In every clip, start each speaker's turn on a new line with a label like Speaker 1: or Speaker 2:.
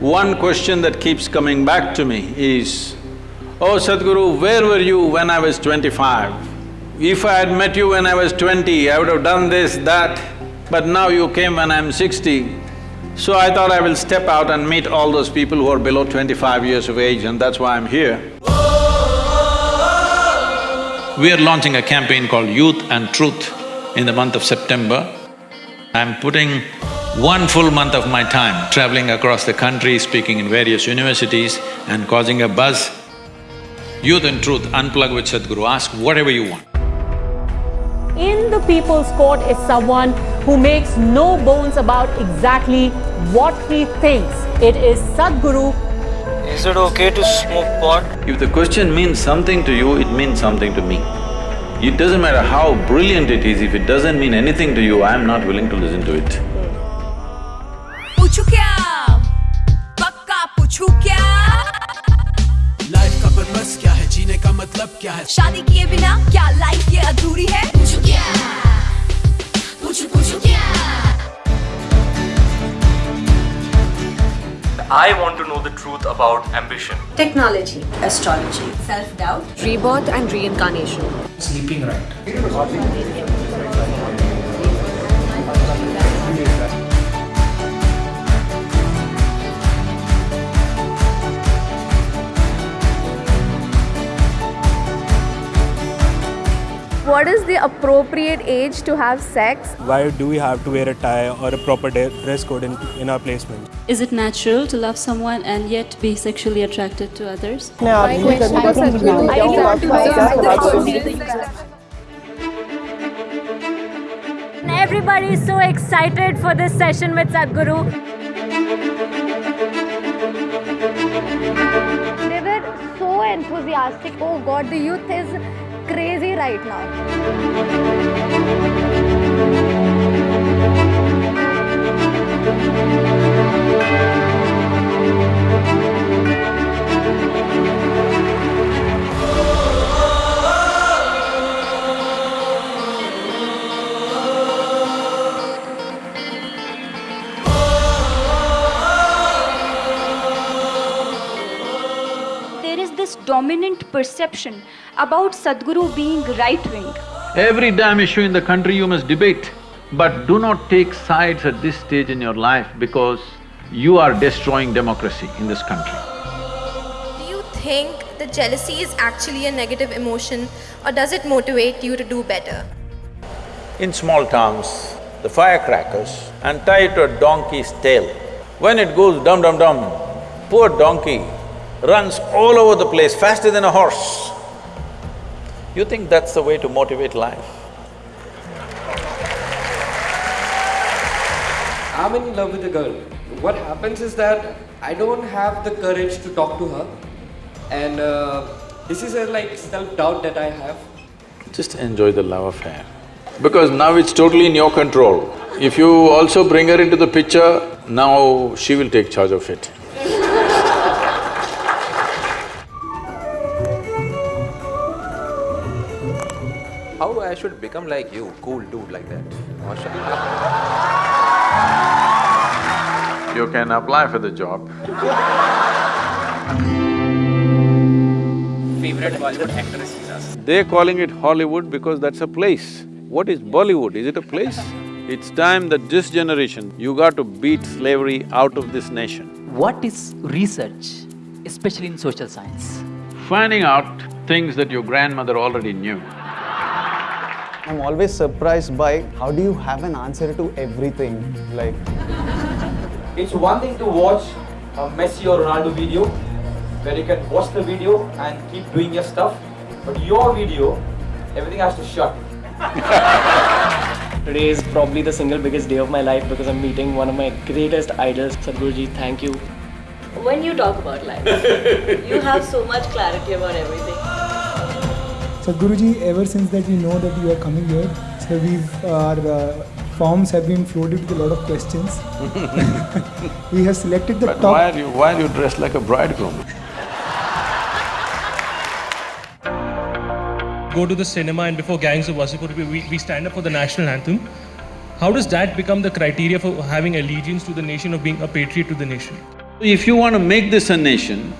Speaker 1: one question that keeps coming back to me is, Oh Sadhguru, where were you when I was twenty-five? If I had met you when I was twenty, I would have done this, that, but now you came when I'm sixty. So I thought I will step out and meet all those people who are below twenty-five years of age and that's why I'm here. We are launching a campaign called Youth and Truth in the month of September. I'm putting one full month of my time traveling across the country, speaking in various universities and causing a buzz. Youth and Truth, unplug with Sadhguru, ask whatever you want.
Speaker 2: in the people's court is someone who makes no bones about exactly what he thinks. It is Sadhguru
Speaker 3: Is it okay to smoke pot?
Speaker 1: If the question means something to you, it means something to me. It doesn't matter how brilliant it is, if it doesn't mean anything to you, I'm not willing to listen to it.
Speaker 4: क्या
Speaker 5: है
Speaker 4: शादी किए बिना क्या life ये अधूरी है पूछो क्या पूछो पूछो क्या
Speaker 3: I want to know the truth about ambition.
Speaker 6: technology, astrology,
Speaker 4: self doubt
Speaker 6: rebirth and reincarnation.
Speaker 5: Sleeping right
Speaker 7: the appropriate age to have sex?
Speaker 8: why do we have to wear a tie or a proper dress code in, in our placement?
Speaker 9: Is it natural to love someone and yet be sexually attracted to others?
Speaker 2: no Everybody is so excited for this session with Sadhguru.
Speaker 7: They were so enthusiastic. Oh God, the youth is crazy right now.
Speaker 9: There is this dominant perception about Sadhguru being right wing.
Speaker 1: Every damn issue in the country you must debate, but do not take sides at this stage in your life because you are destroying democracy in this country.
Speaker 10: Do you think that jealousy is actually a negative emotion or does it motivate you to do better?
Speaker 1: In small towns, the firecrackers and tie it to a donkey's tail. When it goes dum dum dum, poor donkey runs all over the place faster than a horse. You think that's the way to motivate life?
Speaker 11: I'm in love with a girl. What happens is that I don't have the courage to talk to her, and uh, this is a like self-doubt that I have.
Speaker 1: Just enjoy the love affair. Because now it's totally in your control. If you also bring her into the picture, now she will take charge of it.
Speaker 12: How I should become like you, cool dude like that? Or should
Speaker 1: You can apply for the job.
Speaker 3: Favorite Bollywood actress is us.
Speaker 1: They're calling it Hollywood because that's a place. What is Bollywood? Is it a place? It's time that this generation, you got to beat slavery out of this nation.
Speaker 13: What is research, especially in social science?
Speaker 1: Finding out things that your grandmother already knew.
Speaker 14: I'm always surprised by how do you have an answer to everything, like…
Speaker 15: It's one thing to watch a Messi or Ronaldo video where you can watch the video and keep doing your stuff, but your video, everything has to shut.
Speaker 11: Today is probably the single biggest day of my life because I'm meeting one of my greatest idols. Sadhguruji, thank you.
Speaker 9: When you talk about life, you have so much clarity about everything.
Speaker 16: Sadhguruji, ever since that we know that you are coming here, so we've, our uh, forms have been floated with a lot of questions. we have selected the
Speaker 1: But
Speaker 16: top…
Speaker 1: why are you… why are you dressed like a bridegroom?
Speaker 17: go to the cinema and before Gangs of Wasseypur, we, we stand up for the national anthem. How does that become the criteria for having allegiance to the nation, of being a patriot to the nation?
Speaker 1: If you want to make this a nation,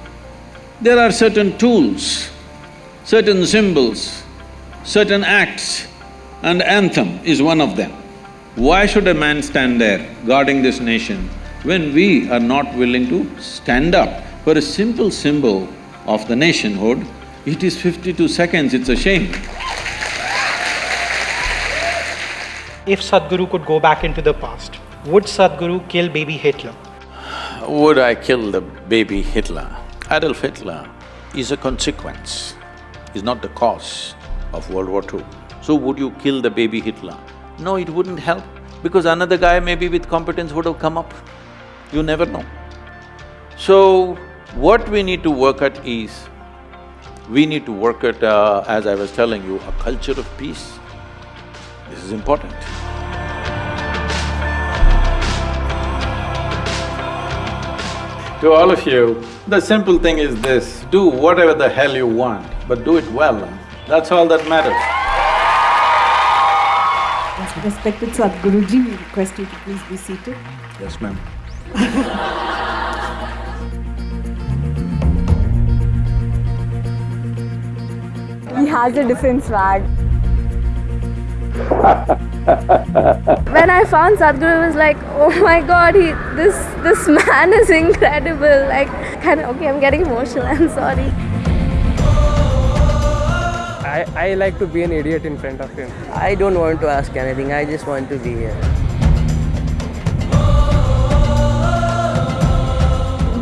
Speaker 1: there are certain tools, certain symbols, certain acts, and anthem is one of them. Why should a man stand there guarding this nation when we are not willing to stand up for a simple symbol of the nationhood? It is fifty-two seconds, it's a shame.
Speaker 18: If Sadhguru could go back into the past, would Sadhguru kill baby Hitler?
Speaker 1: Would I kill the baby Hitler? Adolf Hitler is a consequence, is not the cause of World War II. So would you kill the baby Hitler? No, it wouldn't help because another guy maybe with competence would have come up. You never know. So, what we need to work at is, we need to work at, uh, as I was telling you, a culture of peace. This is important. To all of you, the simple thing is this, do whatever the hell you want, but do it well, that's all that matters.
Speaker 19: Respected Sadhguruji, we request you to please be seated.
Speaker 1: Yes, ma'am.
Speaker 7: He has a different swag. when I found Sadhguru, I was like, oh my god, he, this this man is incredible. Like, kind of, okay, I'm getting emotional. I'm sorry.
Speaker 20: I, I like to be an idiot in front of him. I don't want to ask anything, I just want to be here.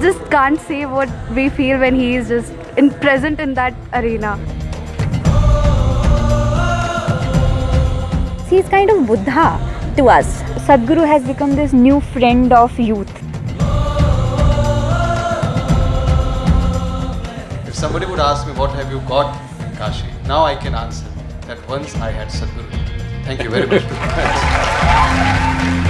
Speaker 7: Just can't say what we feel when he is just in present in that arena.
Speaker 21: He is kind of Buddha to us. Sadhguru has become this new friend of youth.
Speaker 22: If somebody would ask me what have you got in Kashi, now I can answer that once I had Sadhguru. Thank you very much.